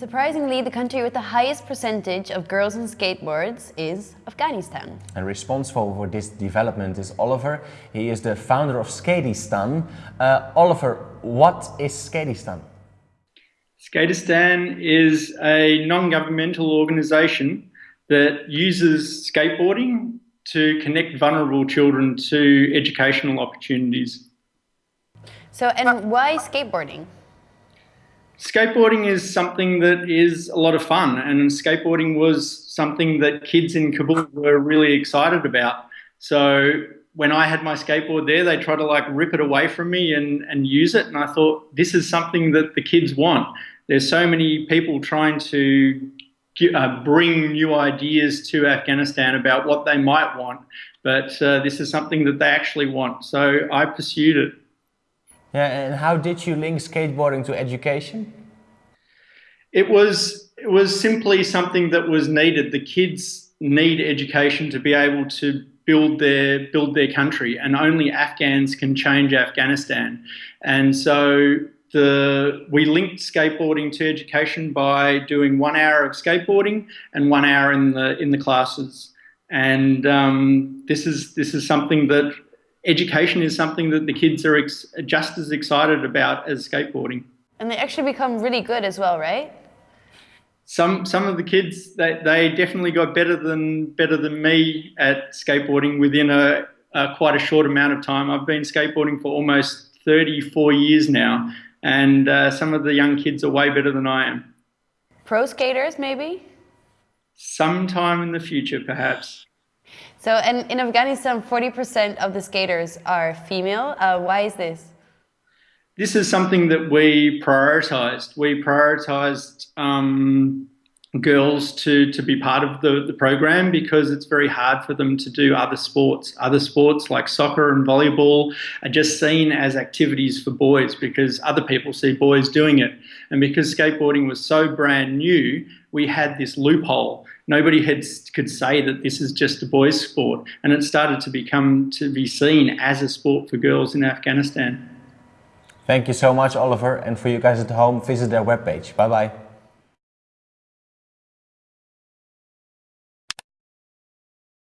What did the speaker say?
Surprisingly, the country with the highest percentage of girls on skateboards is Afghanistan. And responsible for this development is Oliver. He is the founder of Skateistan. Uh, Oliver, what is Skateistan? Skateistan is a non-governmental organisation that uses skateboarding to connect vulnerable children to educational opportunities. So, and why skateboarding? Skateboarding is something that is a lot of fun, and skateboarding was something that kids in Kabul were really excited about. So when I had my skateboard there, they tried to like rip it away from me and, and use it. And I thought, this is something that the kids want. There's so many people trying to uh, bring new ideas to Afghanistan about what they might want, but uh, this is something that they actually want. So I pursued it. Yeah, and how did you link skateboarding to education? It was it was simply something that was needed. The kids need education to be able to build their build their country, and only Afghans can change Afghanistan. And so the we linked skateboarding to education by doing one hour of skateboarding and one hour in the in the classes. And um, this is this is something that education is something that the kids are just as excited about as skateboarding. And they actually become really good as well, right? Some some of the kids they, they definitely got better than better than me at skateboarding within a, a quite a short amount of time. I've been skateboarding for almost 34 years now, and uh, some of the young kids are way better than I am. Pro skaters, maybe? Sometime in the future, perhaps. So, and in Afghanistan, 40% of the skaters are female. Uh, why is this? This is something that we prioritized. We prioritized um, girls to, to be part of the, the program because it's very hard for them to do other sports. Other sports like soccer and volleyball are just seen as activities for boys because other people see boys doing it. And because skateboarding was so brand new, we had this loophole nobody had, could say that this is just a boys' sport, and it started to become to be seen as a sport for girls in Afghanistan. Thank you so much, Oliver, and for you guys at home, visit their webpage. Bye bye.